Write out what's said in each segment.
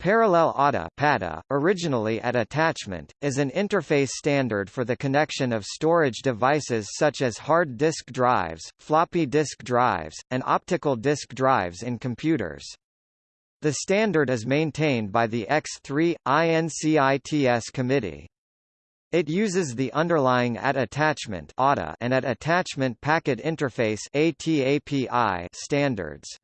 Parallel ATA originally at attachment, is an interface standard for the connection of storage devices such as hard disk drives, floppy disk drives, and optical disk drives in computers. The standard is maintained by the X3, INCITS committee. It uses the underlying at attachment and at attachment packet interface standards.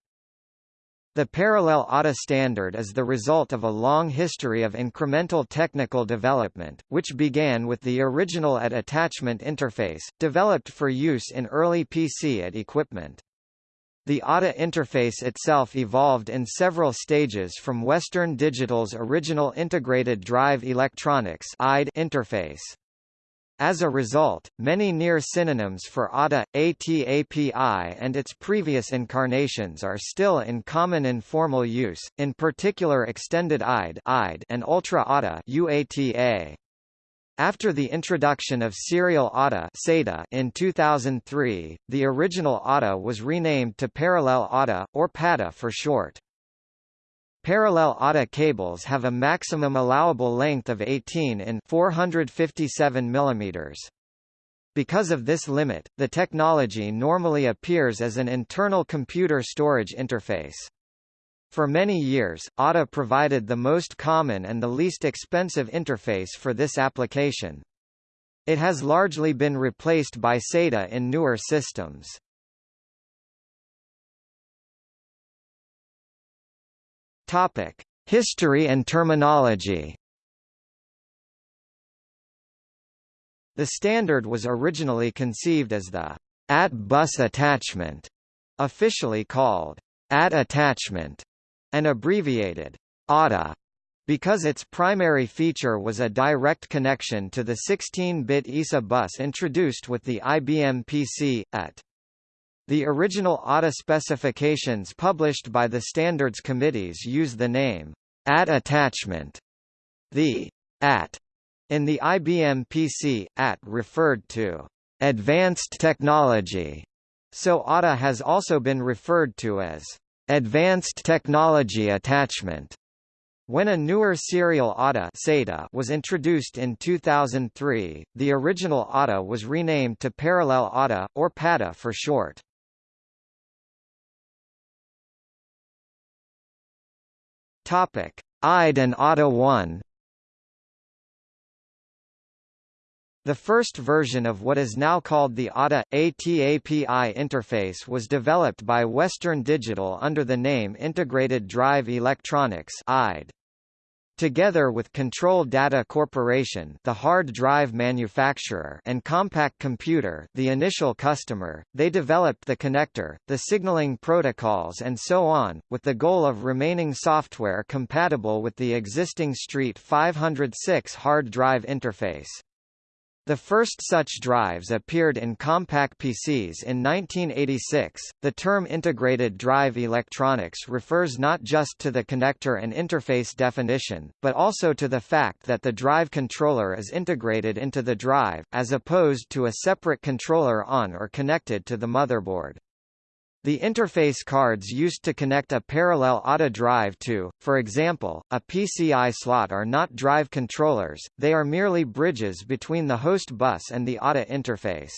The parallel ATA standard is the result of a long history of incremental technical development, which began with the original at attachment interface, developed for use in early PC at equipment. The ATA interface itself evolved in several stages from Western Digital's original Integrated Drive Electronics interface. As a result, many near synonyms for ATA, ATAPI and its previous incarnations are still in common informal use, in particular Extended IDE and Ultra ATA UATA. After the introduction of Serial ATA in 2003, the original ATA was renamed to Parallel ATA, or PATA for short. Parallel ATA cables have a maximum allowable length of 18 in 457 mm. Because of this limit, the technology normally appears as an internal computer storage interface. For many years, ATA provided the most common and the least expensive interface for this application. It has largely been replaced by SATA in newer systems. Topic: History and terminology. The standard was originally conceived as the AT bus attachment, officially called AT attachment, and abbreviated ATA, because its primary feature was a direct connection to the 16-bit ISA bus introduced with the IBM PC, AT. The original ATA specifications published by the standards committees use the name AT attachment. The AT in the IBM PC, AT referred to advanced technology, so ATA has also been referred to as advanced technology attachment. When a newer serial ATA SATA was introduced in 2003, the original ATA was renamed to Parallel ATA, or PATA for short. Topic: IDE and ATA 1. The first version of what is now called the ATA ATAPI interface was developed by Western Digital under the name Integrated Drive Electronics (IDE). Together with Control Data Corporation the hard drive manufacturer and Compaq Computer the initial customer, they developed the connector, the signaling protocols and so on, with the goal of remaining software compatible with the existing Street 506 hard drive interface. The first such drives appeared in Compaq PCs in 1986. The term integrated drive electronics refers not just to the connector and interface definition, but also to the fact that the drive controller is integrated into the drive, as opposed to a separate controller on or connected to the motherboard. The interface cards used to connect a parallel ATA drive to, for example, a PCI slot are not drive controllers, they are merely bridges between the host bus and the ATA interface.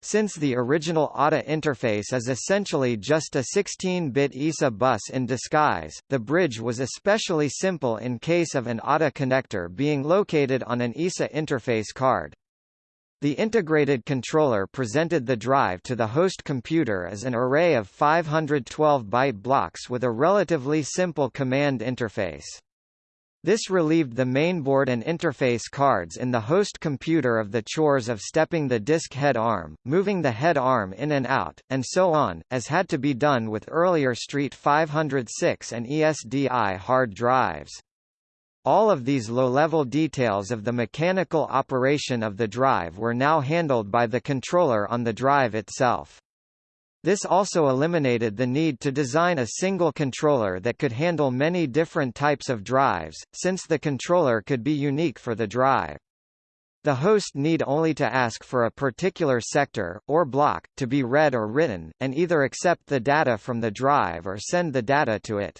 Since the original ATA interface is essentially just a 16-bit ISA bus in disguise, the bridge was especially simple in case of an ATA connector being located on an ISA interface card. The integrated controller presented the drive to the host computer as an array of 512-byte blocks with a relatively simple command interface. This relieved the mainboard and interface cards in the host computer of the chores of stepping the disk head arm, moving the head arm in and out, and so on, as had to be done with earlier Street 506 and ESDI hard drives. All of these low-level details of the mechanical operation of the drive were now handled by the controller on the drive itself. This also eliminated the need to design a single controller that could handle many different types of drives, since the controller could be unique for the drive. The host need only to ask for a particular sector, or block, to be read or written, and either accept the data from the drive or send the data to it.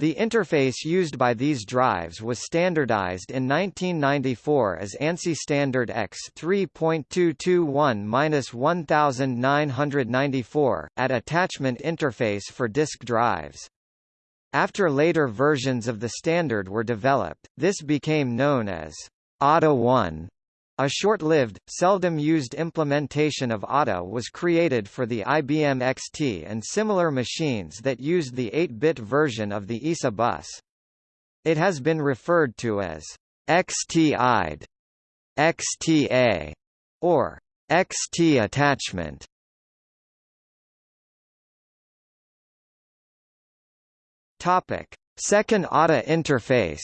The interface used by these drives was standardized in 1994 as ANSI Standard X 3.221-1994, at attachment interface for disk drives. After later versions of the standard were developed, this became known as ATA 1. A short-lived, seldom-used implementation of ATA was created for the IBM XT and similar machines that used the 8-bit version of the ISA bus. It has been referred to as XT-IDE, XTA, or XT attachment. Topic: Second ATA interface.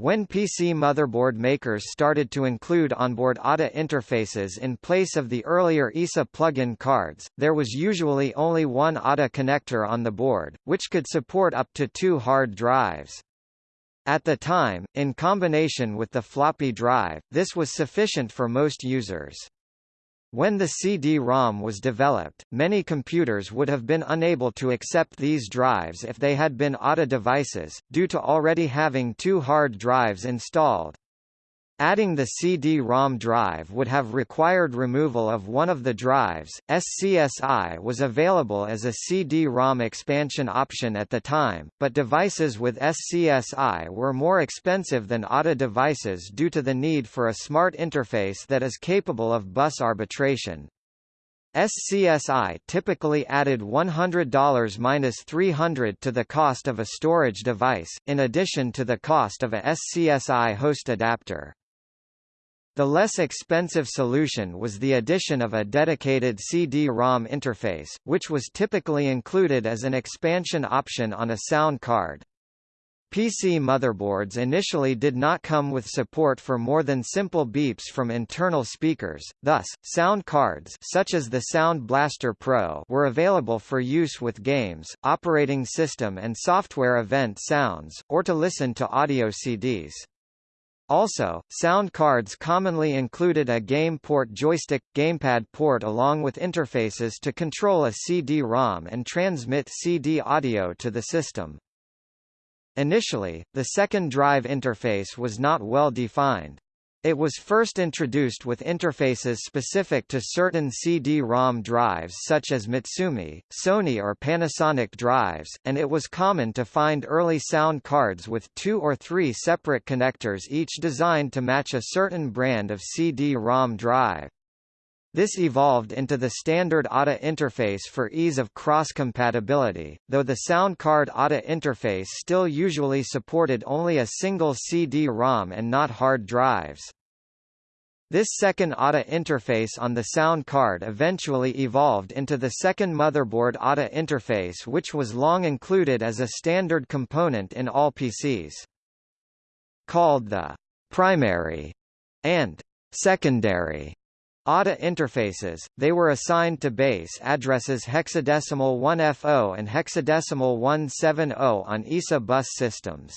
When PC motherboard makers started to include onboard ATA interfaces in place of the earlier ISA plug-in cards, there was usually only one ATA connector on the board, which could support up to two hard drives. At the time, in combination with the floppy drive, this was sufficient for most users. When the CD-ROM was developed, many computers would have been unable to accept these drives if they had been ATA devices, due to already having two hard drives installed. Adding the CD-ROM drive would have required removal of one of the drives. SCSI was available as a CD-ROM expansion option at the time, but devices with SCSI were more expensive than ATA devices due to the need for a smart interface that is capable of bus arbitration. SCSI typically added $100-300 to the cost of a storage device, in addition to the cost of a SCSI host adapter. The less expensive solution was the addition of a dedicated CD-ROM interface, which was typically included as an expansion option on a sound card. PC motherboards initially did not come with support for more than simple beeps from internal speakers, thus, sound cards such as the Sound Blaster Pro were available for use with games, operating system and software event sounds, or to listen to audio CDs. Also, sound cards commonly included a game port joystick, gamepad port along with interfaces to control a CD-ROM and transmit CD audio to the system. Initially, the second drive interface was not well defined. It was first introduced with interfaces specific to certain CD-ROM drives such as Mitsumi, Sony or Panasonic drives, and it was common to find early sound cards with two or three separate connectors each designed to match a certain brand of CD-ROM drive. This evolved into the standard ATA interface for ease of cross-compatibility, though the sound card ATA interface still usually supported only a single CD-ROM and not hard drives. This second ATA interface on the sound card eventually evolved into the second motherboard ATA interface which was long included as a standard component in all PCs. Called the primary and secondary ATA interfaces, they were assigned to base addresses hexadecimal 1FO and hexadecimal 170 on ISA bus systems.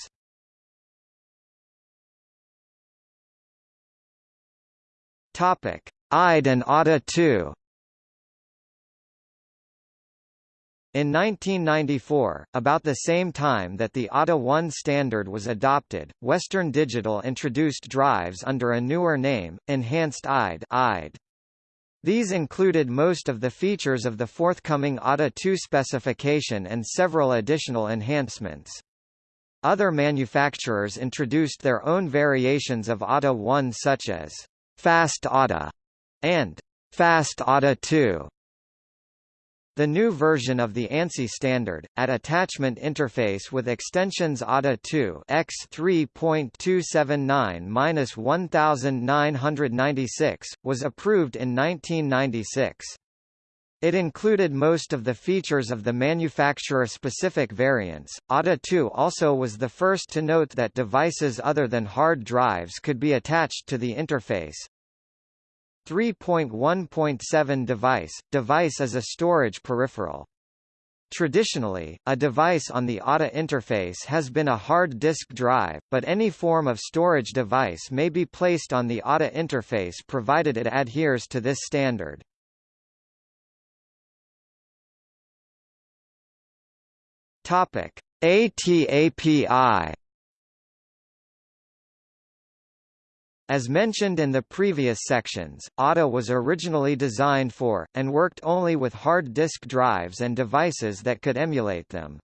Topic: IDE and ATA 2. In 1994, about the same time that the ATA 1 standard was adopted, Western Digital introduced drives under a newer name, Enhanced IDE. These included most of the features of the forthcoming ATA 2 specification and several additional enhancements. Other manufacturers introduced their own variations of ATA 1 such as Fast ATA and Fast ATA 2. The new version of the ANSI standard, at attachment interface with extensions ATA 2 X 3.279-1996, was approved in 1996. It included most of the features of the manufacturer-specific variants. ATA 2 also was the first to note that devices other than hard drives could be attached to the interface, 3.1.7 device – Device as a storage peripheral. Traditionally, a device on the ATA interface has been a hard disk drive, but any form of storage device may be placed on the ATA interface provided it adheres to this standard. Topic: ATAPI As mentioned in the previous sections, ATA was originally designed for, and worked only with hard disk drives and devices that could emulate them.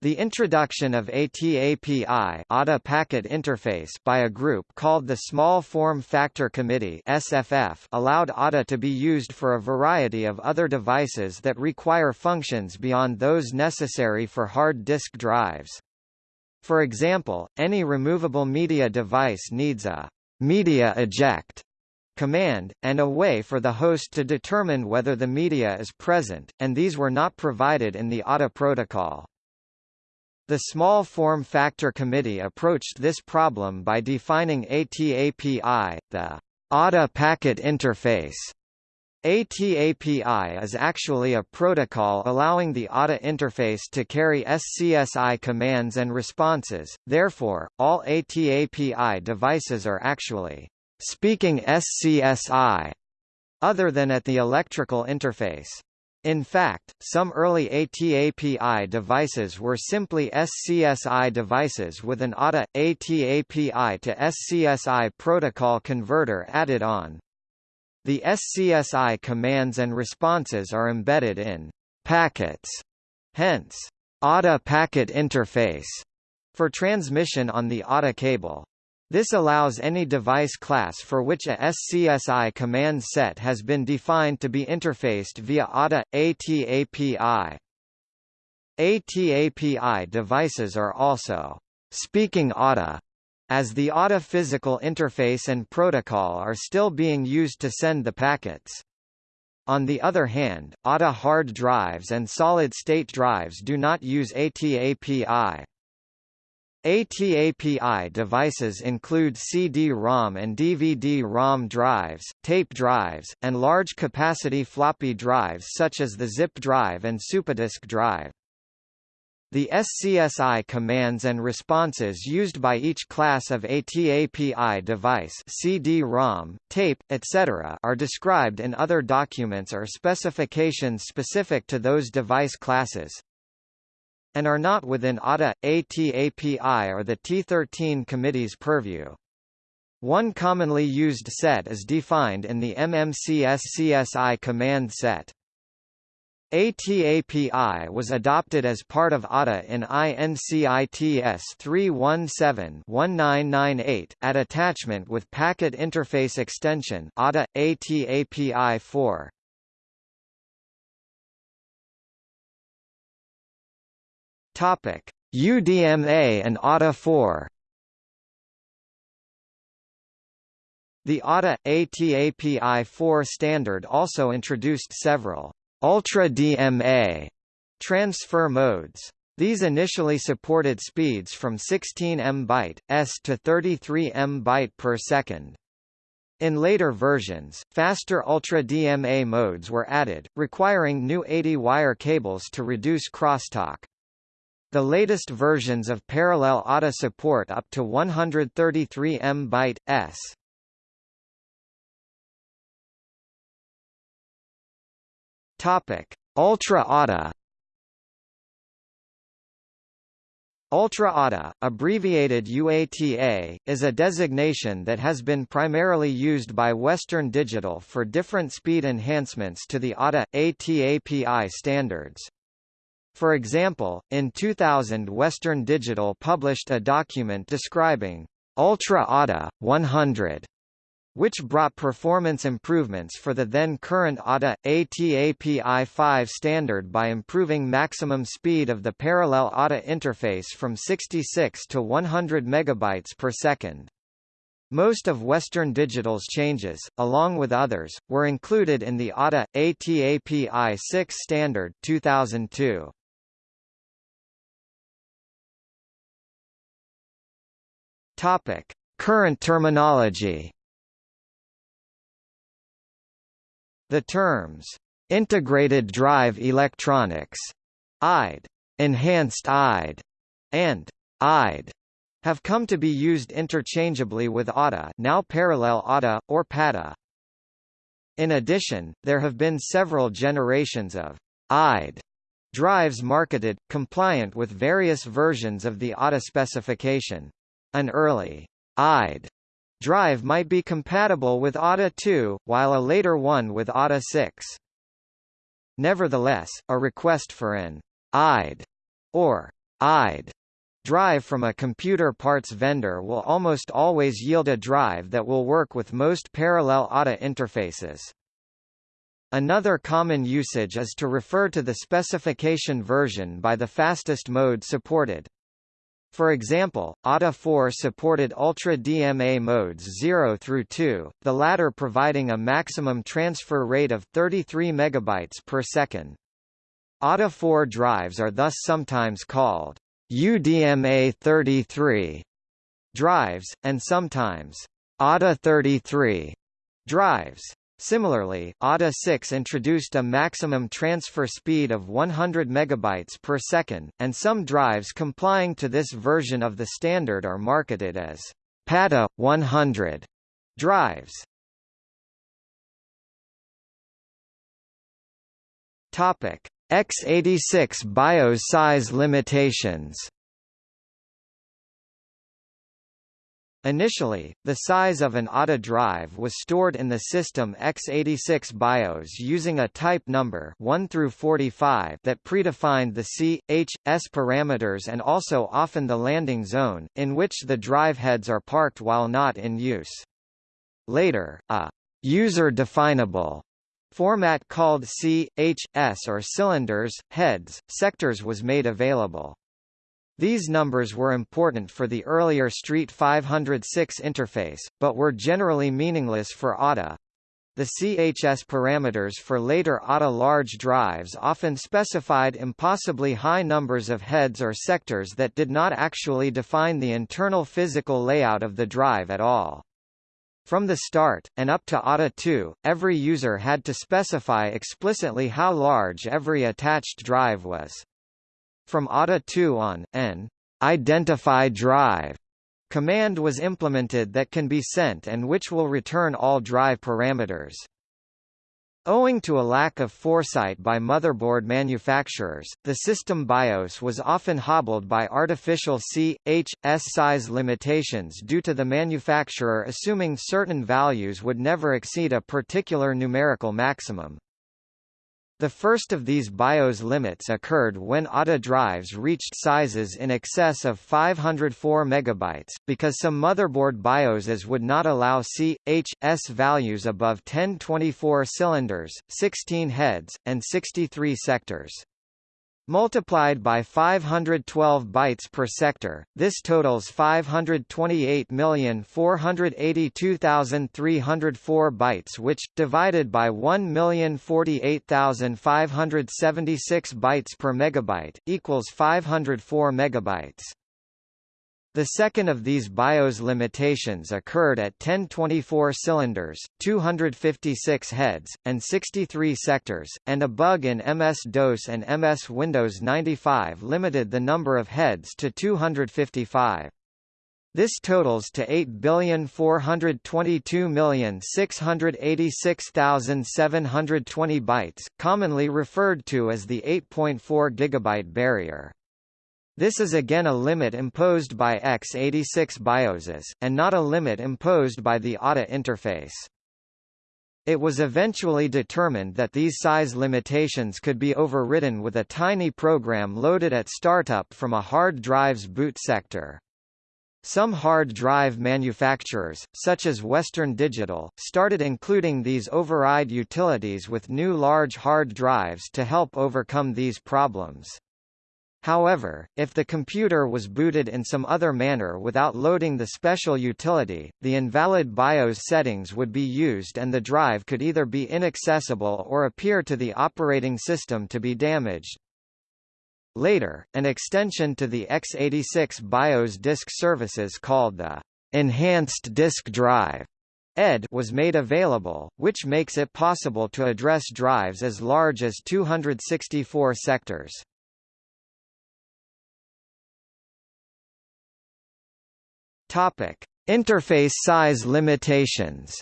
The introduction of ATAPI ATA Packet Interface by a group called the Small Form Factor Committee SFF allowed ATA to be used for a variety of other devices that require functions beyond those necessary for hard disk drives. For example, any removable media device needs a media eject command, and a way for the host to determine whether the media is present, and these were not provided in the ATA protocol. The Small Form Factor Committee approached this problem by defining ATAPI, the ATA Packet Interface. ATAPI is actually a protocol allowing the ATA interface to carry SCSI commands and responses, therefore, all ATAPI devices are actually speaking SCSI, other than at the electrical interface. In fact, some early ATAPI devices were simply SCSI devices with an ATA, ATAPI to SCSI protocol converter added on. The SCSI commands and responses are embedded in packets, hence, ATA packet interface, for transmission on the ATA cable. This allows any device class for which a SCSI command set has been defined to be interfaced via ATA, ATAPI. ATAPI devices are also speaking ATA as the ATA physical interface and protocol are still being used to send the packets. On the other hand, ATA hard drives and solid-state drives do not use ATAPI. ATAPI devices include CD-ROM and DVD-ROM drives, tape drives, and large-capacity floppy drives such as the zip drive and SuperDisk drive. The SCSI commands and responses used by each class of ATAPI device CD-ROM, tape, etc. are described in other documents or specifications specific to those device classes and are not within ATA, ATAPI or the T13 committee's purview. One commonly used set is defined in the MMC-SCSI command set. ATAPI was adopted as part of ATA in INCITS 317-1998, at attachment with Packet Interface Extension ATA, ATAPI 4. Topic: UDMA and ATA 4. The ATA ATAPI 4 standard also introduced several Ultra DMA transfer modes. These initially supported speeds from 16 MB s to 33 MB per second. In later versions, faster Ultra DMA modes were added, requiring new 80-wire cables to reduce crosstalk. The latest versions of parallel ATA support up to 133 MB s. Topic: Ultra ATA. Ultra ATA, abbreviated UATA, is a designation that has been primarily used by Western Digital for different speed enhancements to the ATA ATAPI standards. For example, in 2000 Western Digital published a document describing Ultra ATA 100 which brought performance improvements for the then current ATA, ATAPI 5 standard by improving maximum speed of the parallel ATA interface from 66 to 100 megabytes per second. Most of Western Digital's changes, along with others, were included in the ATA, ATAPI 6 standard 2002. Topic. Current terminology The terms, integrated drive electronics, IDE, enhanced IDE, and IDE have come to be used interchangeably with ATA now parallel ATA, or PATA. In addition, there have been several generations of IDE Drives marketed, compliant with various versions of the ATA specification. An early IDE drive might be compatible with ATA 2, while a later one with ATA 6. Nevertheless, a request for an IDE or IDE drive from a computer parts vendor will almost always yield a drive that will work with most parallel ATA interfaces. Another common usage is to refer to the specification version by the fastest mode supported. For example, ATA 4 supported Ultra DMA modes 0 through 2, the latter providing a maximum transfer rate of 33 megabytes per second. ATA 4 drives are thus sometimes called UDMA 33 drives, and sometimes ATA 33 drives. Similarly, ATA 6 introduced a maximum transfer speed of 100 megabytes per second, and some drives complying to this version of the standard are marketed as PATA 100 drives. Topic: x86 BIOS size limitations. Initially, the size of an ATA drive was stored in the system x86 BIOS using a type number 1 through 45 that predefined the C, H, S parameters and also often the landing zone, in which the drive heads are parked while not in use. Later, a user-definable format called C, H, S or cylinders, heads, sectors was made available. These numbers were important for the earlier Street 506 interface, but were generally meaningless for ATA. The CHS parameters for later ATA large drives often specified impossibly high numbers of heads or sectors that did not actually define the internal physical layout of the drive at all. From the start, and up to ATA 2, every user had to specify explicitly how large every attached drive was. From ATA 2 on, an identify drive command was implemented that can be sent and which will return all drive parameters. Owing to a lack of foresight by motherboard manufacturers, the system BIOS was often hobbled by artificial C, H, S size limitations due to the manufacturer assuming certain values would never exceed a particular numerical maximum. The first of these BIOS limits occurred when ATA drives reached sizes in excess of 504 MB, because some motherboard BIOSes would not allow C, H, S values above 1024 cylinders, 16 heads, and 63 sectors. Multiplied by 512 bytes per sector, this totals 528,482,304 bytes which, divided by 1,048,576 bytes per megabyte, equals 504 megabytes. The second of these BIOS limitations occurred at 1024 cylinders, 256 heads, and 63 sectors, and a bug in MS-DOS and MS Windows 95 limited the number of heads to 255. This totals to 8,422,686,720 bytes, commonly referred to as the 8.4 gigabyte barrier. This is again a limit imposed by x86 BIOSes, and not a limit imposed by the ATA interface. It was eventually determined that these size limitations could be overridden with a tiny program loaded at startup from a hard drive's boot sector. Some hard drive manufacturers, such as Western Digital, started including these override utilities with new large hard drives to help overcome these problems. However, if the computer was booted in some other manner without loading the special utility, the invalid BIOS settings would be used and the drive could either be inaccessible or appear to the operating system to be damaged. Later, an extension to the x86 BIOS disk services called the Enhanced Disk Drive ED was made available, which makes it possible to address drives as large as 264 sectors. Topic: Interface size limitations.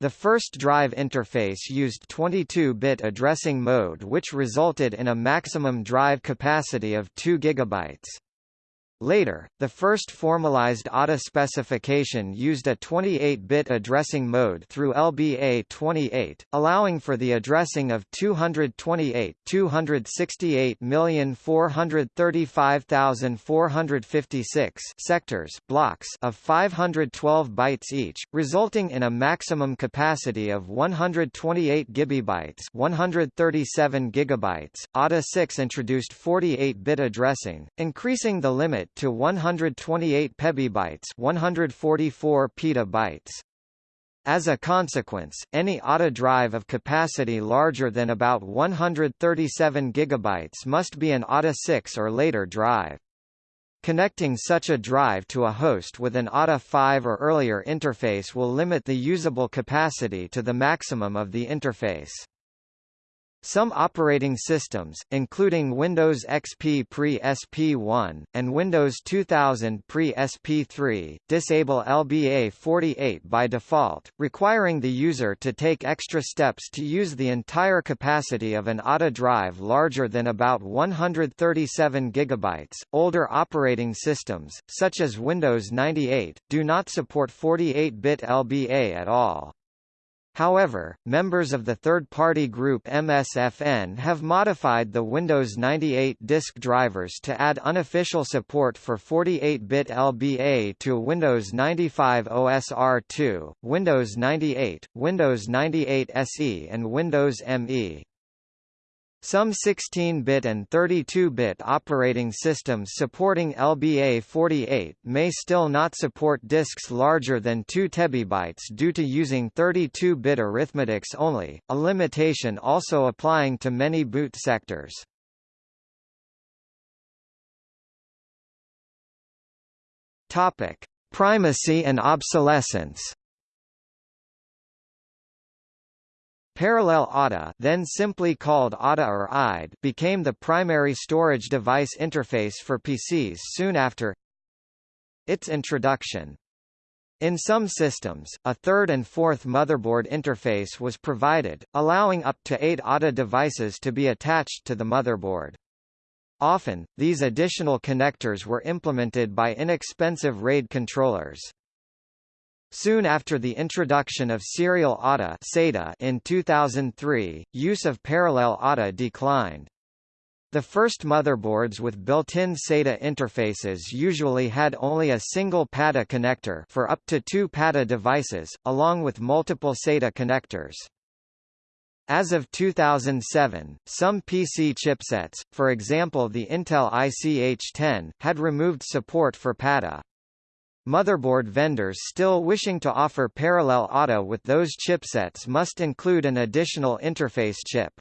The first drive interface used 22-bit addressing mode which resulted in a maximum drive capacity of 2 GB. Later, the first formalized ATA specification used a 28-bit addressing mode through LBA28, allowing for the addressing of 228 268,435,456 sectors blocks of 512 bytes each, resulting in a maximum capacity of 128 GB 137 GB. ATA 6 introduced 48-bit addressing, increasing the limit to 128 pebibytes 144 petabytes. As a consequence, any ATA drive of capacity larger than about 137 GB must be an ATA 6 or later drive. Connecting such a drive to a host with an ATA 5 or earlier interface will limit the usable capacity to the maximum of the interface. Some operating systems, including Windows XP pre-SP1, and Windows 2000 pre-SP3, disable LBA48 by default, requiring the user to take extra steps to use the entire capacity of an ATA drive larger than about 137 GB. Older operating systems, such as Windows 98, do not support 48-bit LBA at all. However, members of the third-party group MSFN have modified the Windows 98 disk drivers to add unofficial support for 48-bit LBA to Windows 95 OSR2, Windows 98, Windows 98 SE and Windows ME. Some 16-bit and 32-bit operating systems supporting LBA48 may still not support disks larger than 2 TB due to using 32-bit arithmetics only, a limitation also applying to many boot sectors. Topic: Primacy and obsolescence. Parallel ATA then simply called ATA or IDE became the primary storage device interface for PCs soon after its introduction. In some systems, a third and fourth motherboard interface was provided, allowing up to eight ATA devices to be attached to the motherboard. Often, these additional connectors were implemented by inexpensive RAID controllers. Soon after the introduction of serial ATA in 2003, use of parallel ATA declined. The first motherboards with built-in SATA interfaces usually had only a single PATA connector for up to two PATA devices, along with multiple SATA connectors. As of 2007, some PC chipsets, for example the Intel ICH-10, had removed support for PATA. Motherboard vendors still wishing to offer parallel ATA with those chipsets must include an additional interface chip.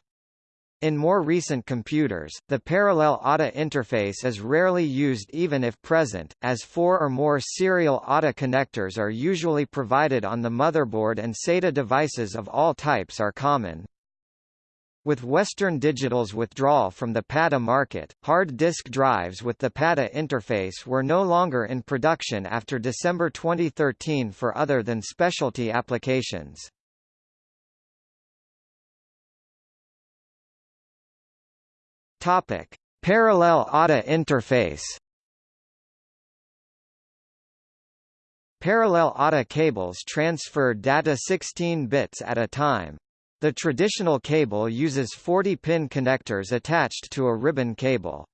In more recent computers, the parallel ATA interface is rarely used even if present, as four or more serial ATA connectors are usually provided on the motherboard and SATA devices of all types are common. With Western Digital's withdrawal from the PATA market, hard disk drives with the PATA interface were no longer in production after December 2013 for other than specialty applications. Topic: Parallel ATA interface. Parallel ATA cables transfer data 16 bits at a time. The traditional cable uses 40-pin connectors attached to a ribbon cable.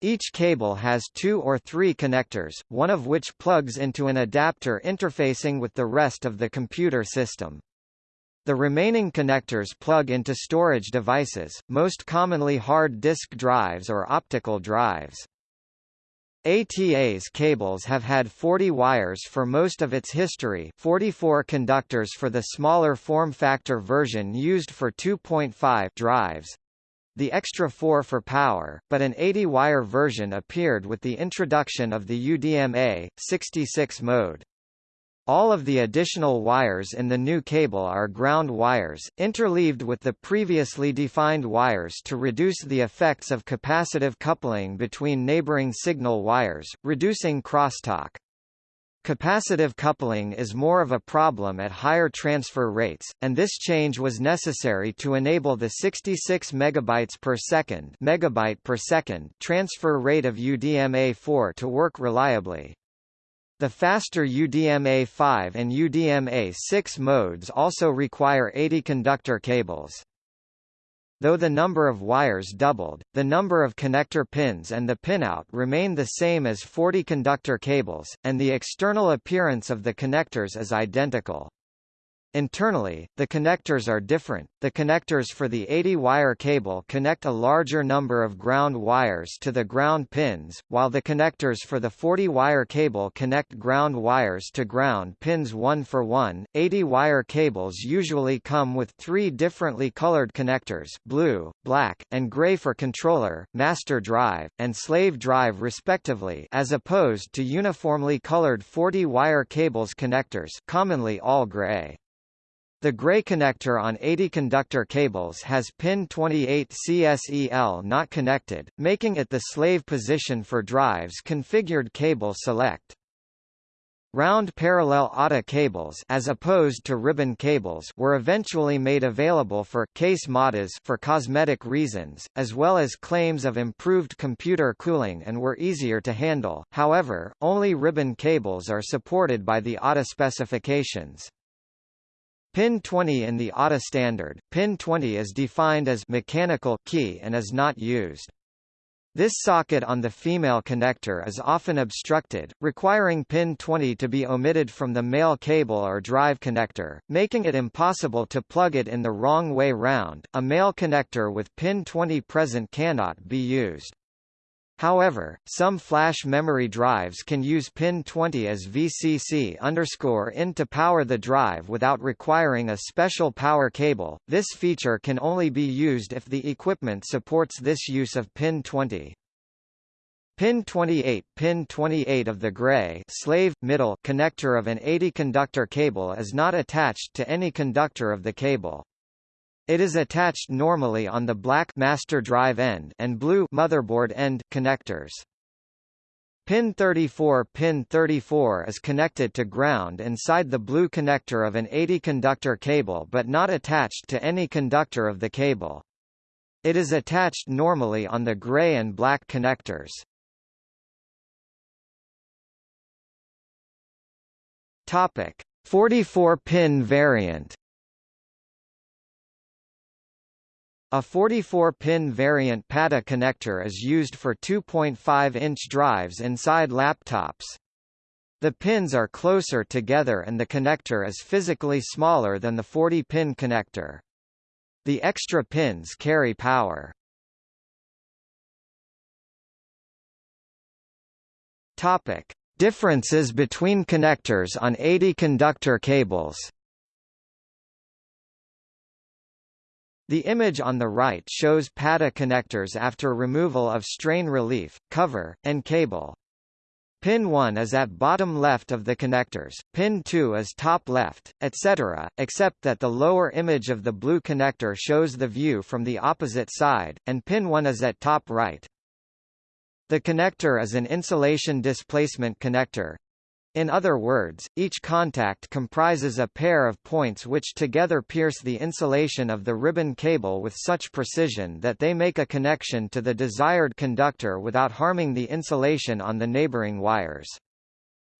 Each cable has two or three connectors, one of which plugs into an adapter interfacing with the rest of the computer system. The remaining connectors plug into storage devices, most commonly hard disk drives or optical drives. ATA's cables have had 40 wires for most of its history 44 conductors for the smaller form factor version used for 2.5 drives, the extra 4 for power, but an 80-wire version appeared with the introduction of the UDMA, 66 mode. All of the additional wires in the new cable are ground wires, interleaved with the previously defined wires to reduce the effects of capacitive coupling between neighboring signal wires, reducing crosstalk. Capacitive coupling is more of a problem at higher transfer rates, and this change was necessary to enable the 66 megabytes per second, megabyte per second transfer rate of UDMA4 to work reliably. The faster UDMA5 and UDMA6 modes also require 80 conductor cables. Though the number of wires doubled, the number of connector pins and the pinout remain the same as 40 conductor cables, and the external appearance of the connectors is identical. Internally, the connectors are different. The connectors for the 80-wire cable connect a larger number of ground wires to the ground pins, while the connectors for the 40-wire cable connect ground wires to ground pins one for one. 80-wire cables usually come with three differently colored connectors blue, black, and gray for controller, master drive, and slave drive respectively as opposed to uniformly colored 40-wire cables connectors commonly all gray. The gray connector on 80 conductor cables has pin 28 CSEL not connected, making it the slave position for drives configured cable select. Round parallel ATA cables as opposed to ribbon cables were eventually made available for case modders for cosmetic reasons, as well as claims of improved computer cooling and were easier to handle, however, only ribbon cables are supported by the ATA specifications. Pin 20 in the ATA standard, pin 20 is defined as mechanical key and is not used. This socket on the female connector is often obstructed, requiring pin 20 to be omitted from the male cable or drive connector, making it impossible to plug it in the wrong way round. A male connector with pin 20 present cannot be used. However, some flash memory drives can use pin 20 as VCC in to power the drive without requiring a special power cable. This feature can only be used if the equipment supports this use of pin 20. Pin 28 Pin 28 of the gray slave, middle connector of an 80 conductor cable is not attached to any conductor of the cable. It is attached normally on the black master drive end and blue motherboard end connectors. Pin 34 Pin 34 is connected to ground inside the blue connector of an 80 conductor cable but not attached to any conductor of the cable. It is attached normally on the gray and black connectors. Topic: 44-pin variant A 44-pin variant PATA connector is used for 2.5-inch drives inside laptops. The pins are closer together and the connector is physically smaller than the 40-pin connector. The extra pins carry power. Topic: Differences between connectors on 80 conductor cables. The image on the right shows PATA connectors after removal of strain relief, cover, and cable. Pin 1 is at bottom left of the connectors, pin 2 is top left, etc., except that the lower image of the blue connector shows the view from the opposite side, and pin 1 is at top right. The connector is an insulation displacement connector, in other words, each contact comprises a pair of points which together pierce the insulation of the ribbon cable with such precision that they make a connection to the desired conductor without harming the insulation on the neighboring wires.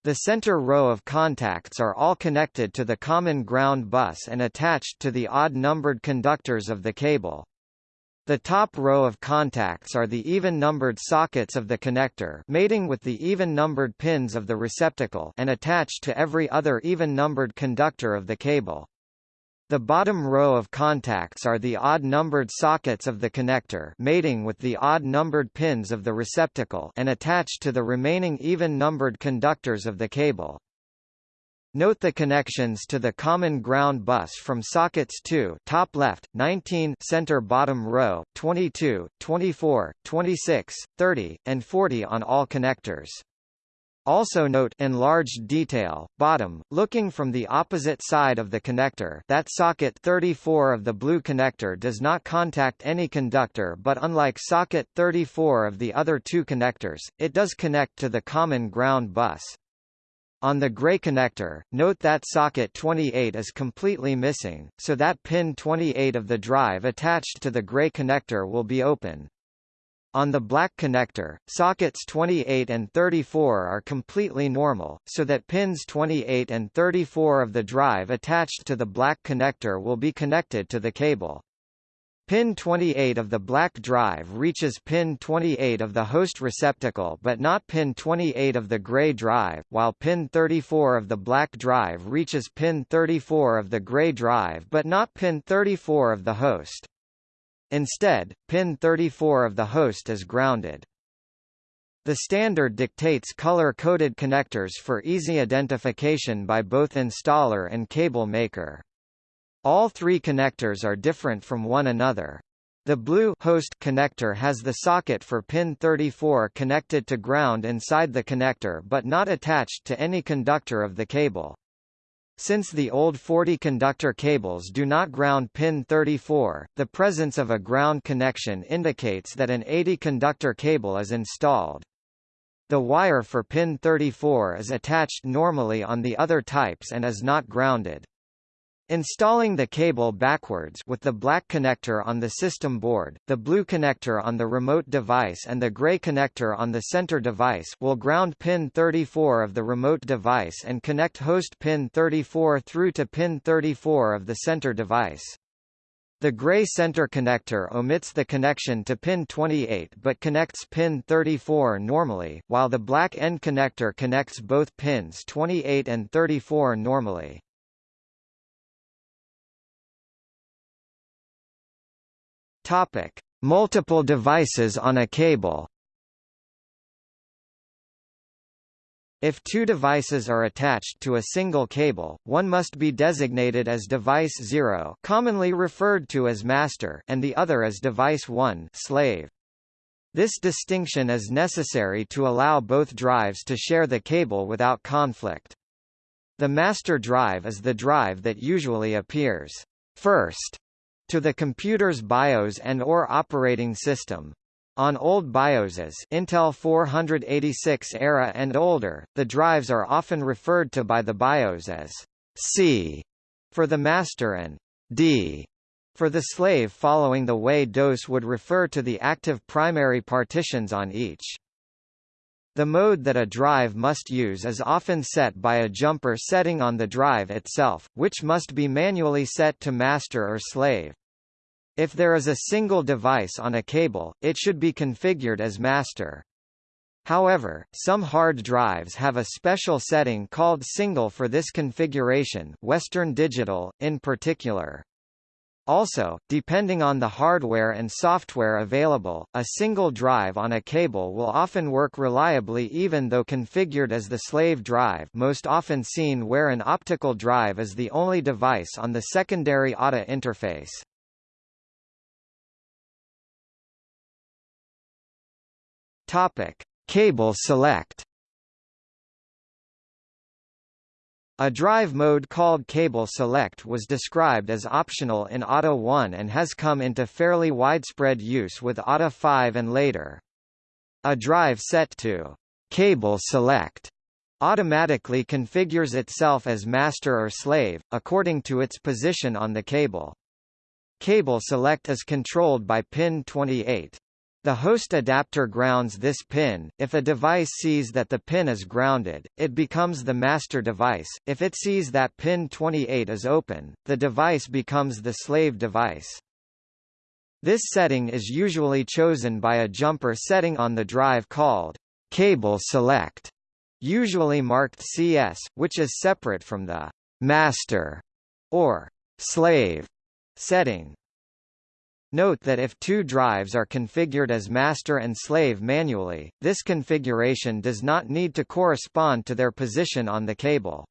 The center row of contacts are all connected to the common ground bus and attached to the odd-numbered conductors of the cable. The top row of contacts are the even-numbered sockets of the connector mating with the even-numbered pins of the receptacle and attached to every other even-numbered conductor of the cable. The bottom row of contacts are the odd-numbered sockets of the connector mating with the odd-numbered pins of the receptacle and attached to the remaining even-numbered conductors of the cable. Note the connections to the common ground bus from sockets 2 top left, 19 center bottom row, 22, 24, 26, 30, and 40 on all connectors. Also note enlarged detail, bottom, looking from the opposite side of the connector that socket 34 of the blue connector does not contact any conductor but unlike socket 34 of the other two connectors, it does connect to the common ground bus. On the gray connector, note that socket 28 is completely missing, so that pin 28 of the drive attached to the gray connector will be open. On the black connector, sockets 28 and 34 are completely normal, so that pins 28 and 34 of the drive attached to the black connector will be connected to the cable. Pin 28 of the black drive reaches pin 28 of the host receptacle but not pin 28 of the gray drive, while pin 34 of the black drive reaches pin 34 of the gray drive but not pin 34 of the host. Instead, pin 34 of the host is grounded. The standard dictates color-coded connectors for easy identification by both installer and cable maker. All three connectors are different from one another. The blue host connector has the socket for pin 34 connected to ground inside the connector but not attached to any conductor of the cable. Since the old 40 conductor cables do not ground pin 34, the presence of a ground connection indicates that an 80 conductor cable is installed. The wire for pin 34 is attached normally on the other types and is not grounded. Installing the cable backwards with the black connector on the system board, the blue connector on the remote device and the gray connector on the center device will ground pin 34 of the remote device and connect host pin 34 through to pin 34 of the center device. The gray center connector omits the connection to pin 28 but connects pin 34 normally, while the black end connector connects both pins 28 and 34 normally. Topic: Multiple devices on a cable. If two devices are attached to a single cable, one must be designated as device 0 commonly referred to as master and the other as device 1 slave. This distinction is necessary to allow both drives to share the cable without conflict. The master drive is the drive that usually appears first to the computer's BIOS and or operating system. On old BIOSes Intel 486 era and older, the drives are often referred to by the BIOS as C for the master and D for the slave following the way DOS would refer to the active primary partitions on each. The mode that a drive must use is often set by a jumper setting on the drive itself, which must be manually set to master or slave. If there is a single device on a cable, it should be configured as master. However, some hard drives have a special setting called single for this configuration Western Digital, in particular. Also, depending on the hardware and software available, a single drive on a cable will often work reliably even though configured as the slave drive most often seen where an optical drive is the only device on the secondary ATA interface. Topic: Cable select. A drive mode called Cable Select was described as optional in ATA 1 and has come into fairly widespread use with ATA 5 and later. A drive set to Cable Select automatically configures itself as master or slave, according to its position on the cable. Cable Select is controlled by pin 28. The host adapter grounds this pin. If a device sees that the pin is grounded, it becomes the master device. If it sees that pin 28 is open, the device becomes the slave device. This setting is usually chosen by a jumper setting on the drive called cable select, usually marked CS, which is separate from the master or slave setting. Note that if two drives are configured as master and slave manually, this configuration does not need to correspond to their position on the cable.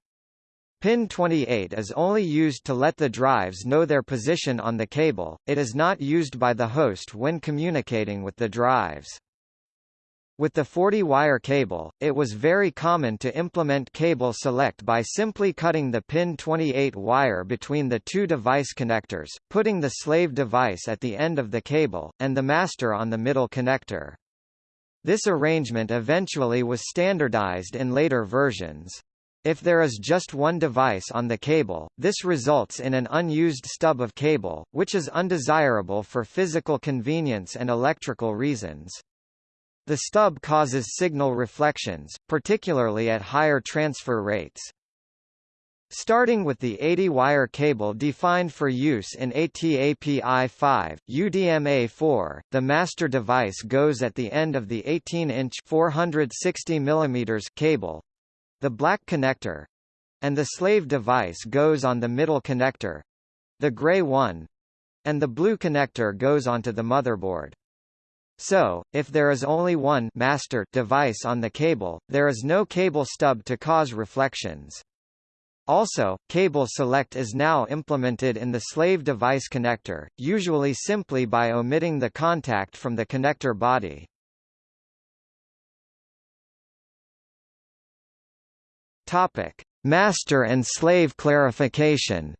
Pin 28 is only used to let the drives know their position on the cable, it is not used by the host when communicating with the drives. With the 40-wire cable, it was very common to implement cable select by simply cutting the pin 28 wire between the two device connectors, putting the slave device at the end of the cable, and the master on the middle connector. This arrangement eventually was standardized in later versions. If there is just one device on the cable, this results in an unused stub of cable, which is undesirable for physical convenience and electrical reasons. The stub causes signal reflections, particularly at higher transfer rates. Starting with the 80-wire cable defined for use in ATAPI-5, UDMA-4, the master device goes at the end of the 18-inch 460 mm cable, the black connector, and the slave device goes on the middle connector, the gray one, and the blue connector goes onto the motherboard. So, if there is only one master device on the cable, there is no cable stub to cause reflections. Also, cable select is now implemented in the slave device connector, usually simply by omitting the contact from the connector body. Topic: Master and slave clarification.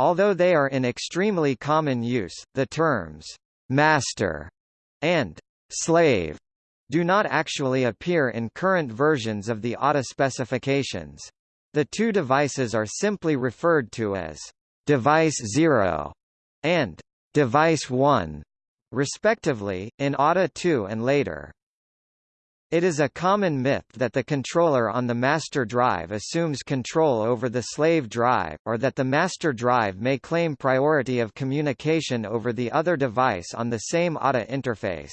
Although they are in extremely common use, the terms master and slave do not actually appear in current versions of the ATA specifications. The two devices are simply referred to as device 0 and device 1, respectively, in ATA 2 and later. It is a common myth that the controller on the master drive assumes control over the slave drive, or that the master drive may claim priority of communication over the other device on the same ATA interface.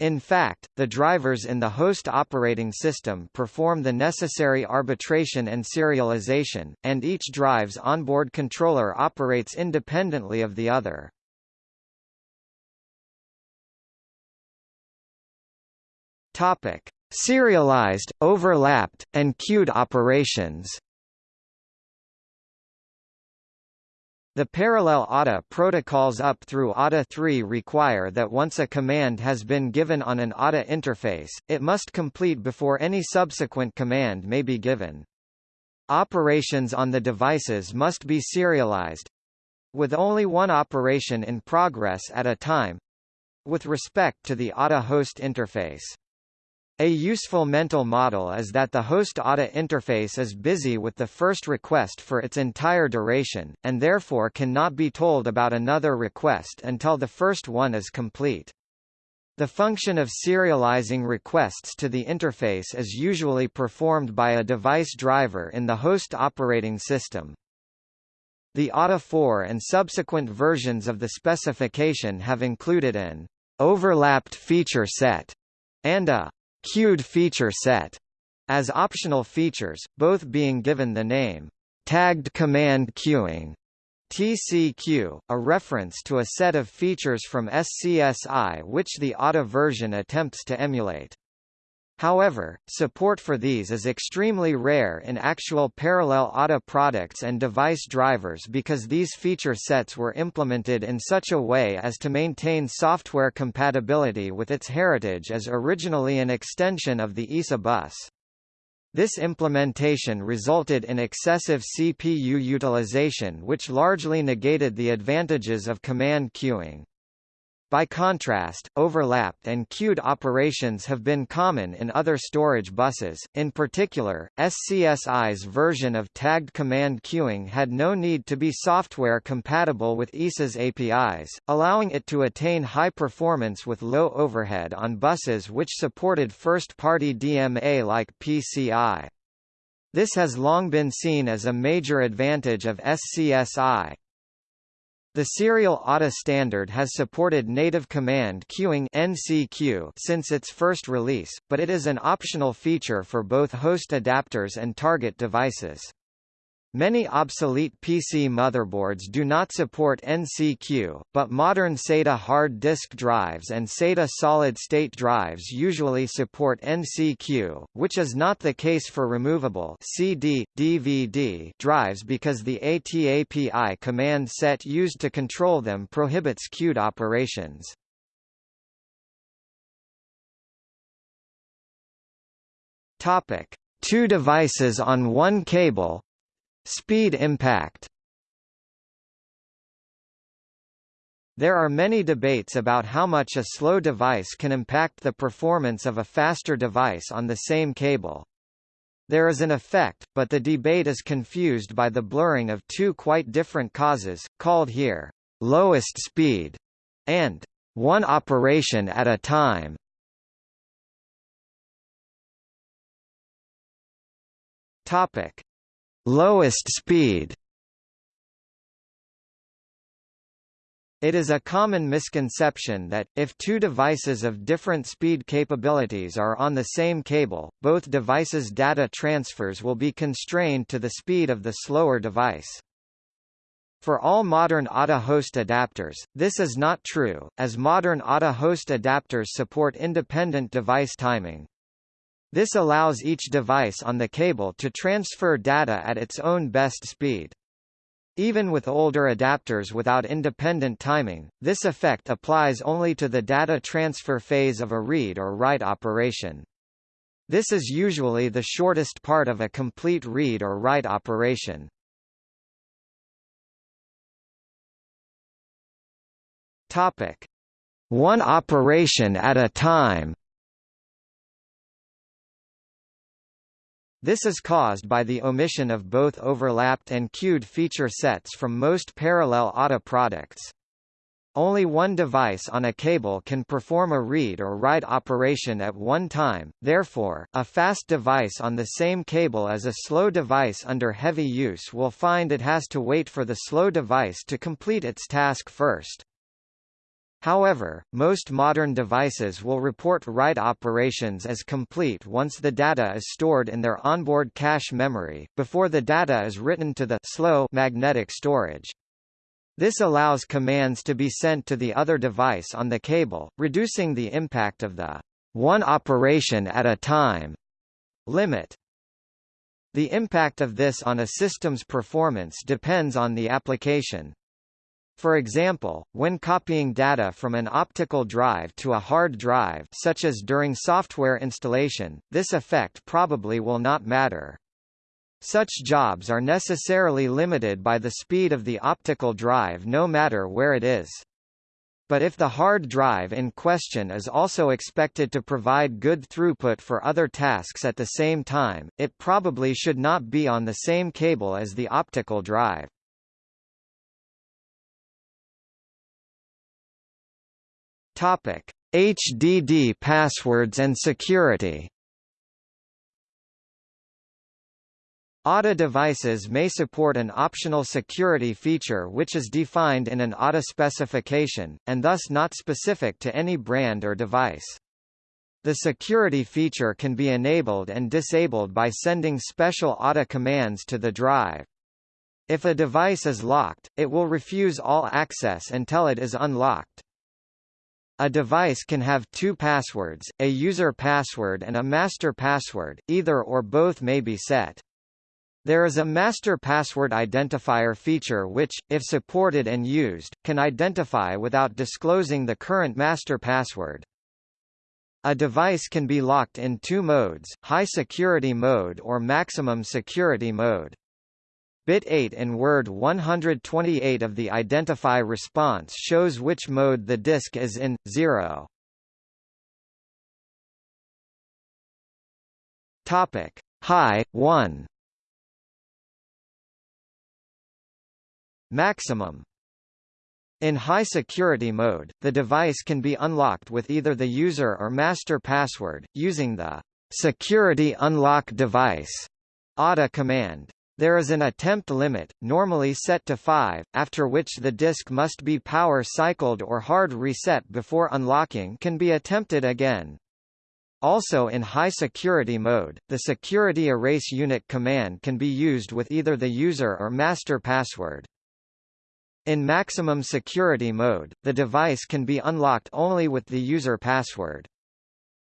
In fact, the drivers in the host operating system perform the necessary arbitration and serialization, and each drive's onboard controller operates independently of the other. Topic: Serialized, overlapped, and queued operations. The parallel ATA protocols up through ATA 3 require that once a command has been given on an ATA interface, it must complete before any subsequent command may be given. Operations on the devices must be serialized with only one operation in progress at a time with respect to the ATA host interface. A useful mental model is that the host ATA interface is busy with the first request for its entire duration, and therefore cannot be told about another request until the first one is complete. The function of serializing requests to the interface is usually performed by a device driver in the host operating system. The ATA 4 and subsequent versions of the specification have included an overlapped feature set and a queued feature set as optional features, both being given the name tagged command queuing TCQ, a reference to a set of features from SCSI which the ATA version attempts to emulate. However, support for these is extremely rare in actual parallel ATA products and device drivers because these feature sets were implemented in such a way as to maintain software compatibility with its heritage as originally an extension of the ISA bus. This implementation resulted in excessive CPU utilization which largely negated the advantages of command queuing. By contrast, overlapped and queued operations have been common in other storage buses, in particular, SCSI's version of tagged command queuing had no need to be software compatible with ISA's APIs, allowing it to attain high performance with low overhead on buses which supported first-party DMA like PCI. This has long been seen as a major advantage of SCSI, the serial ATA standard has supported native command queuing NCQ since its first release, but it is an optional feature for both host adapters and target devices. Many obsolete PC motherboards do not support NCQ, but modern SATA hard disk drives and SATA solid-state drives usually support NCQ, which is not the case for removable CD, DVD drives because the ATAPI command set used to control them prohibits queued operations. Topic: Two devices on one cable, Speed impact There are many debates about how much a slow device can impact the performance of a faster device on the same cable. There is an effect, but the debate is confused by the blurring of two quite different causes, called here, lowest speed, and one operation at a time. Topic: Lowest speed. It is a common misconception that, if two devices of different speed capabilities are on the same cable, both devices' data transfers will be constrained to the speed of the slower device. For all modern ATA host adapters, this is not true, as modern ATA host adapters support independent device timing. This allows each device on the cable to transfer data at its own best speed. Even with older adapters without independent timing, this effect applies only to the data transfer phase of a read or write operation. This is usually the shortest part of a complete read or write operation. Topic: One operation at a time. This is caused by the omission of both overlapped and queued feature sets from most parallel ATA products. Only one device on a cable can perform a read or write operation at one time, therefore, a fast device on the same cable as a slow device under heavy use will find it has to wait for the slow device to complete its task first. However, most modern devices will report write operations as complete once the data is stored in their onboard cache memory, before the data is written to the slow magnetic storage. This allows commands to be sent to the other device on the cable, reducing the impact of the one operation at a time limit. The impact of this on a system's performance depends on the application. For example, when copying data from an optical drive to a hard drive such as during software installation, this effect probably will not matter. Such jobs are necessarily limited by the speed of the optical drive no matter where it is. But if the hard drive in question is also expected to provide good throughput for other tasks at the same time, it probably should not be on the same cable as the optical drive. Topic: HDD passwords and security. ATA devices may support an optional security feature which is defined in an ATA specification, and thus not specific to any brand or device. The security feature can be enabled and disabled by sending special ATA commands to the drive. If a device is locked, it will refuse all access until it is unlocked. A device can have two passwords, a user password and a master password, either or both may be set. There is a master password identifier feature which, if supported and used, can identify without disclosing the current master password. A device can be locked in two modes, high security mode or maximum security mode. Bit 8 in word 128 of the identify response shows which mode the disk is in, 0. Topic. High, 1 Maximum in high security mode, the device can be unlocked with either the user or master password, using the security unlock device ATA command. There is an attempt limit, normally set to 5, after which the disk must be power cycled or hard reset before unlocking can be attempted again. Also in high security mode, the security erase unit command can be used with either the user or master password. In maximum security mode, the device can be unlocked only with the user password.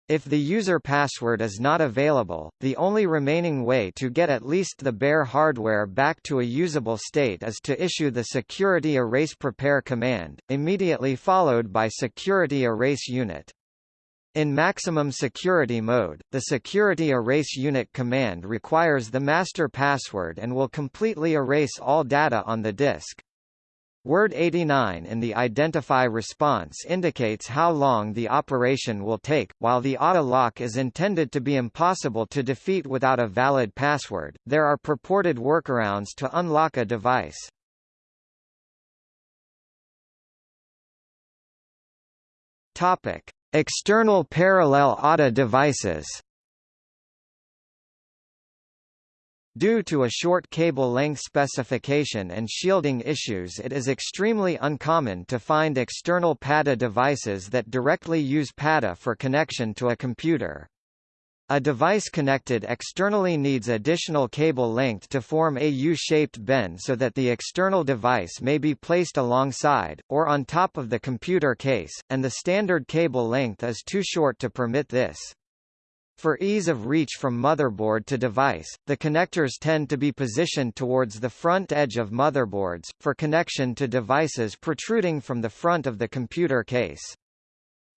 If the user password is not available, the only remaining way to get at least the bare hardware back to a usable state is to issue the security erase prepare command, immediately followed by security erase unit. In maximum security mode, the security erase unit command requires the master password and will completely erase all data on the disk. Word 89 in the identify response indicates how long the operation will take. While the auto lock is intended to be impossible to defeat without a valid password, there are purported workarounds to unlock a device. Topic: External parallel ATA devices. Due to a short cable length specification and shielding issues it is extremely uncommon to find external PATA devices that directly use PATA for connection to a computer. A device connected externally needs additional cable length to form a U-shaped bend so that the external device may be placed alongside, or on top of the computer case, and the standard cable length is too short to permit this. For ease of reach from motherboard to device, the connectors tend to be positioned towards the front edge of motherboards, for connection to devices protruding from the front of the computer case.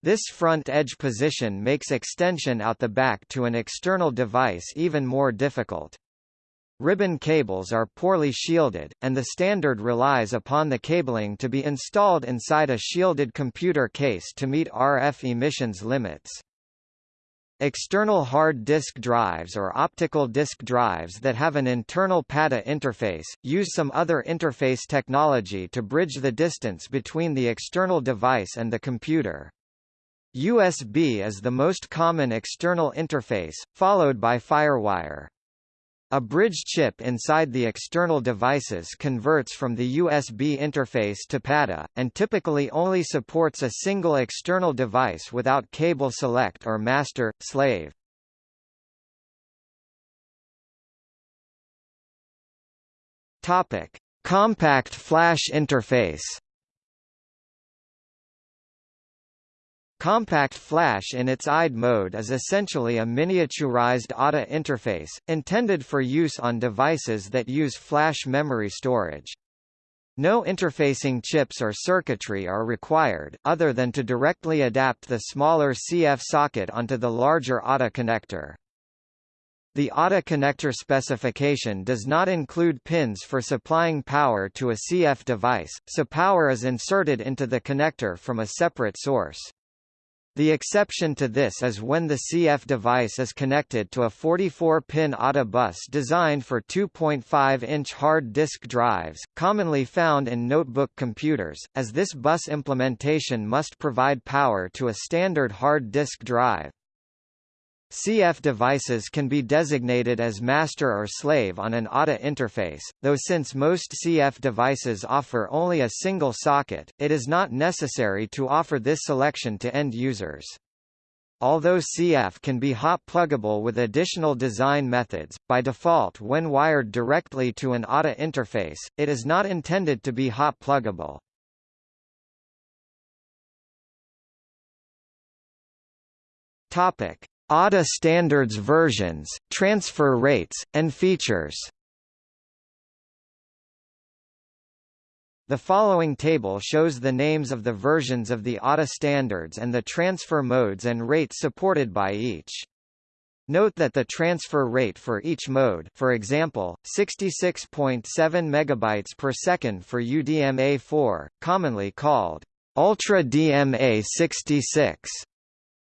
This front edge position makes extension out the back to an external device even more difficult. Ribbon cables are poorly shielded, and the standard relies upon the cabling to be installed inside a shielded computer case to meet RF emissions limits. External hard disk drives or optical disk drives that have an internal PATA interface, use some other interface technology to bridge the distance between the external device and the computer. USB is the most common external interface, followed by FireWire. A bridge chip inside the external devices converts from the USB interface to PATA, and typically only supports a single external device without cable select or master, slave. Compact flash interface Compact Flash in its IDE mode is essentially a miniaturized ATA interface, intended for use on devices that use flash memory storage. No interfacing chips or circuitry are required, other than to directly adapt the smaller CF socket onto the larger ATA connector. The ATA connector specification does not include pins for supplying power to a CF device, so power is inserted into the connector from a separate source. The exception to this is when the CF device is connected to a 44-pin ATA bus designed for 2.5-inch hard disk drives, commonly found in notebook computers, as this bus implementation must provide power to a standard hard disk drive. CF devices can be designated as master or slave on an ATA interface, though since most CF devices offer only a single socket, it is not necessary to offer this selection to end users. Although CF can be hot pluggable with additional design methods, by default when wired directly to an ATA interface, it is not intended to be hot pluggable. Topic: ATA standards versions, transfer rates, and features The following table shows the names of the versions of the ATA standards and the transfer modes and rates supported by each. Note that the transfer rate for each mode for example, 66.7 megabytes per second for UDMA4, commonly called Ultra DMA 66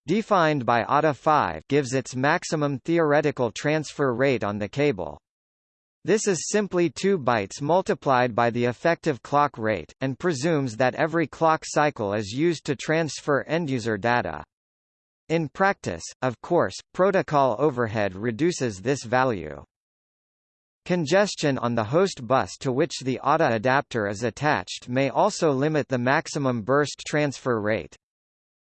defined by ATA5 gives its maximum theoretical transfer rate on the cable. This is simply 2 bytes multiplied by the effective clock rate, and presumes that every clock cycle is used to transfer end-user data. In practice, of course, protocol overhead reduces this value. Congestion on the host bus to which the ATA adapter is attached may also limit the maximum burst transfer rate.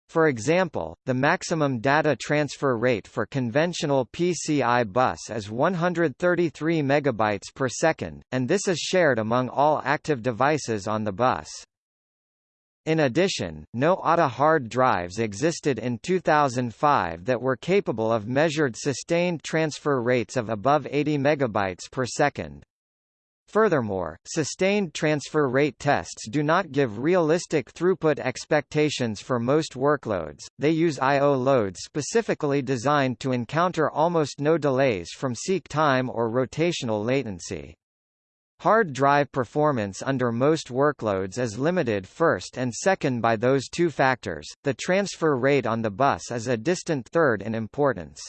For example, the maximum data transfer rate for conventional PCI bus is 133 megabytes per second, and this is shared among all active devices on the bus. In addition, no ATA hard drives existed in 2005 that were capable of measured sustained transfer rates of above 80 megabytes per second. Furthermore, sustained transfer rate tests do not give realistic throughput expectations for most workloads, they use I.O. loads specifically designed to encounter almost no delays from seek time or rotational latency. Hard drive performance under most workloads is limited first and second by those two factors. The transfer rate on the bus is a distant third in importance.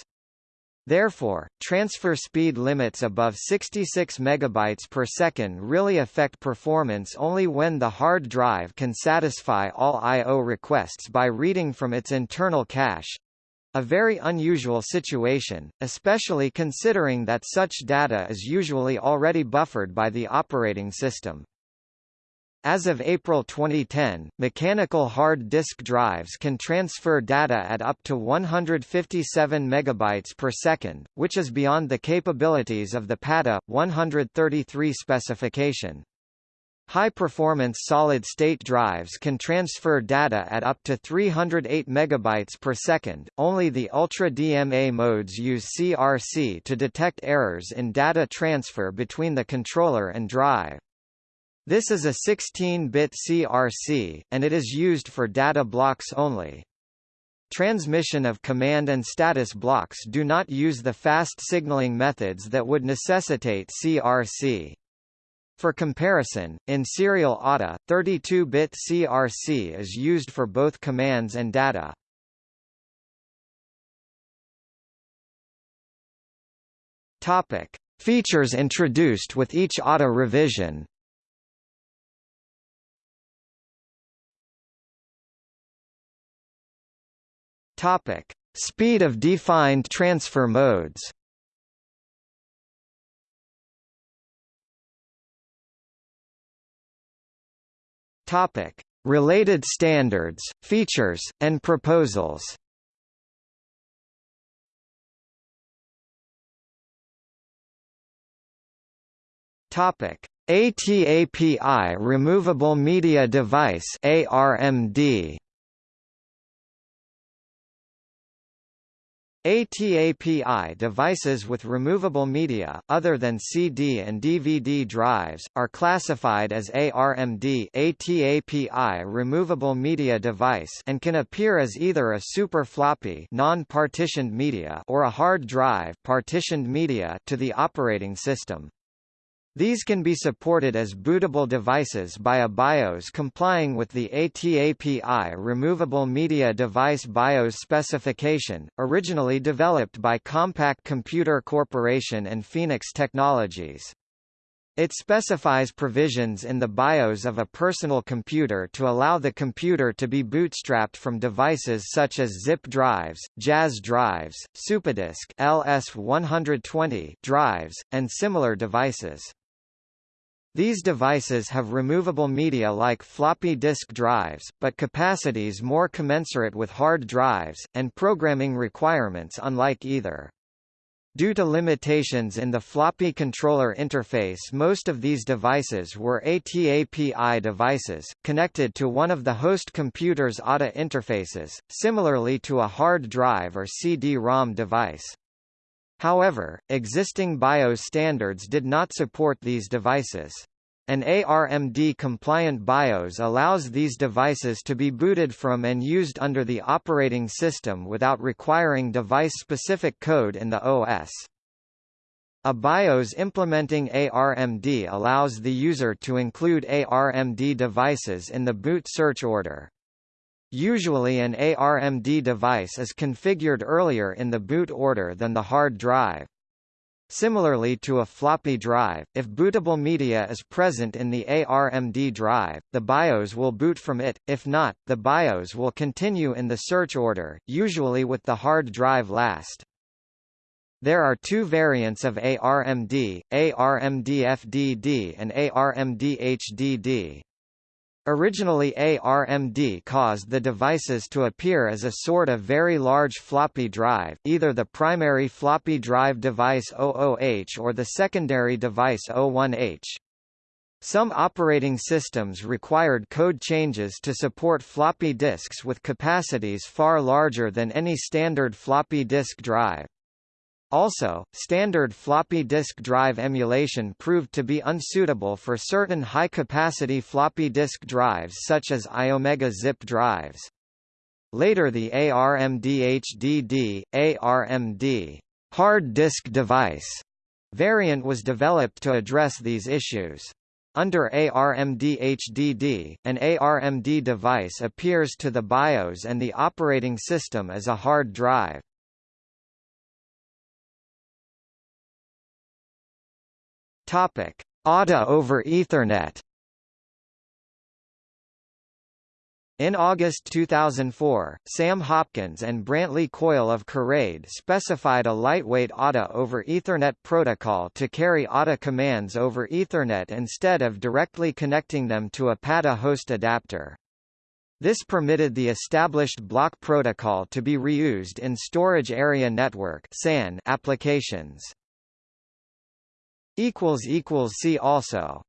Therefore, transfer speed limits above 66 megabytes per second really affect performance only when the hard drive can satisfy all I/O requests by reading from its internal cache. A very unusual situation, especially considering that such data is usually already buffered by the operating system. As of April 2010, mechanical hard disk drives can transfer data at up to 157 megabytes per second, which is beyond the capabilities of the PATA 133 specification. High-performance solid-state drives can transfer data at up to 308 megabytes per second. Only the Ultra DMA modes use CRC to detect errors in data transfer between the controller and drive. This is a 16-bit CRC, and it is used for data blocks only. Transmission of command and status blocks do not use the fast signaling methods that would necessitate CRC. For comparison, in serial ATA, 32-bit CRC is used for both commands and data. Topic: Features introduced with each ATA revision. Topic: Speed of defined transfer modes. Topic: Related standards, features, and proposals. Topic: ATAPI Removable Media Device ARMD ATAPI devices with removable media, other than CD and DVD drives, are classified as ARMD ATAPI removable media device and can appear as either a super floppy non-partitioned media or a hard drive partitioned media to the operating system. These can be supported as bootable devices by a BIOS complying with the ATAPI Removable Media Device BIOS specification, originally developed by Compaq Computer Corporation and Phoenix Technologies. It specifies provisions in the BIOS of a personal computer to allow the computer to be bootstrapped from devices such as zip drives, Jaz drives, SuperDisk LS120 drives, and similar devices. These devices have removable media like floppy disk drives, but capacities more commensurate with hard drives, and programming requirements unlike either. Due to limitations in the floppy controller interface most of these devices were ATAPI devices, connected to one of the host computer's ATA interfaces, similarly to a hard drive or CD-ROM device. However, existing BIOS standards did not support these devices. An ARMD-compliant BIOS allows these devices to be booted from and used under the operating system without requiring device-specific code in the OS. A BIOS implementing ARMD allows the user to include ARMD devices in the boot search order. Usually an ARMD device is configured earlier in the boot order than the hard drive. Similarly to a floppy drive, if bootable media is present in the ARMD drive, the BIOS will boot from it, if not, the BIOS will continue in the search order, usually with the hard drive last. There are two variants of ARMD, ARMD FDD and ARMD HDD. Originally ARMD caused the devices to appear as a sort of very large floppy drive, either the primary floppy drive device 00H or the secondary device 01H. Some operating systems required code changes to support floppy disks with capacities far larger than any standard floppy disk drive. Also, standard floppy disk drive emulation proved to be unsuitable for certain high-capacity floppy disk drives such as Iomega zip drives. Later the ARMD HDD, ARMD hard disk device Variant was developed to address these issues. Under ARMD HDD, an ARMD device appears to the BIOS and the operating system as a hard drive. Topic: ATA over Ethernet. In August 2004, Sam Hopkins and Brantley Coyle of Coraid specified a lightweight ATA over Ethernet protocol to carry ATA commands over Ethernet instead of directly connecting them to a PATA host adapter. This permitted the established block protocol to be reused in Storage Area Network applications. See also